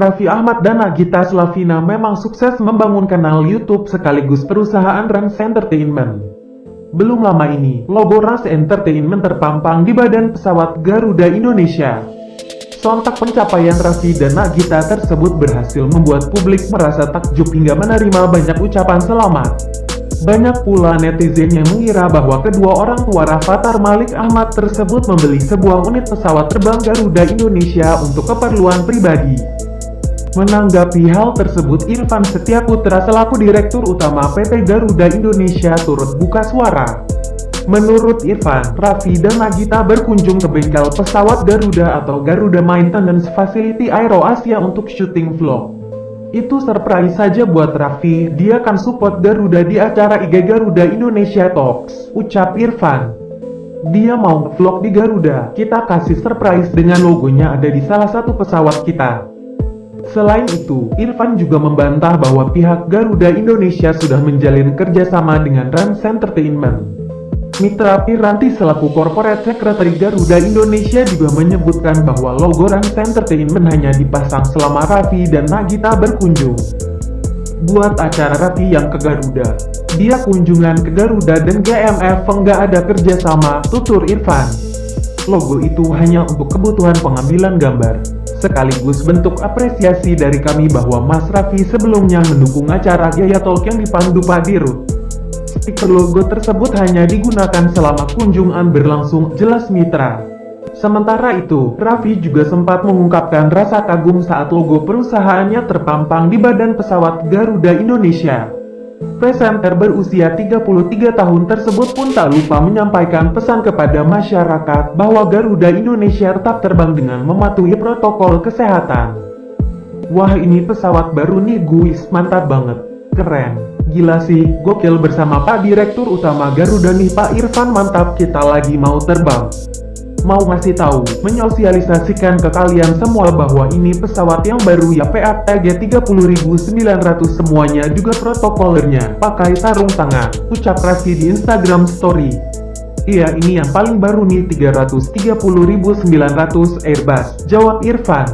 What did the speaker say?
Raffi Ahmad dan Nagita Slavina memang sukses membangun kanal YouTube sekaligus perusahaan Rans Entertainment. Belum lama ini, logo Rans Entertainment terpampang di badan pesawat Garuda Indonesia. Sontak pencapaian Raffi dan Nagita tersebut berhasil membuat publik merasa takjub hingga menerima banyak ucapan selamat. Banyak pula netizen yang mengira bahwa kedua orang tua Rafathar Malik Ahmad tersebut membeli sebuah unit pesawat terbang Garuda Indonesia untuk keperluan pribadi. Menanggapi hal tersebut, Irfan Setia Putra selaku Direktur Utama PT Garuda Indonesia turut buka suara. Menurut Irfan, Raffi dan Nagita berkunjung ke bengkel pesawat Garuda atau Garuda Maintenance Facility Aero Asia untuk syuting vlog. Itu surprise saja buat Raffi, dia kan support Garuda di acara IG Garuda Indonesia Talks, ucap Irfan. Dia mau vlog di Garuda, kita kasih surprise dengan logonya ada di salah satu pesawat kita. Selain itu, Irfan juga membantah bahwa pihak Garuda Indonesia sudah menjalin kerjasama dengan Rans Entertainment. Mitra Piranti selaku Corporate Secretary Garuda Indonesia juga menyebutkan bahwa logo Rans Entertainment hanya dipasang selama Raffi dan Nagita berkunjung. Buat acara Raffi yang ke Garuda, dia kunjungan ke Garuda dan GMF enggak ada kerjasama, tutur Irfan. Logo itu hanya untuk kebutuhan pengambilan gambar sekaligus bentuk apresiasi dari kami bahwa Mas Raffi sebelumnya mendukung acara Gaya Talk yang dipandu Pak Dirut. Stiker logo tersebut hanya digunakan selama kunjungan berlangsung, jelas mitra. Sementara itu, Raffi juga sempat mengungkapkan rasa kagum saat logo perusahaannya terpampang di badan pesawat Garuda Indonesia. Presenter berusia 33 tahun tersebut pun tak lupa menyampaikan pesan kepada masyarakat bahwa Garuda Indonesia tetap terbang dengan mematuhi protokol kesehatan. Wah ini pesawat baru nih guys, mantap banget. Keren. Gila sih, gokil bersama Pak Direktur Utama Garuda nih Pak Irfan mantap kita lagi mau terbang mau ngasih tahu, menyosialisasikan ke kalian semua bahwa ini pesawat yang baru ya PATG 30900 semuanya juga protokolernya, pakai sarung tangan, ucap Raffi di Instagram Story. Iya ini yang paling baru nih 330.900 Airbus, jawab Irfan.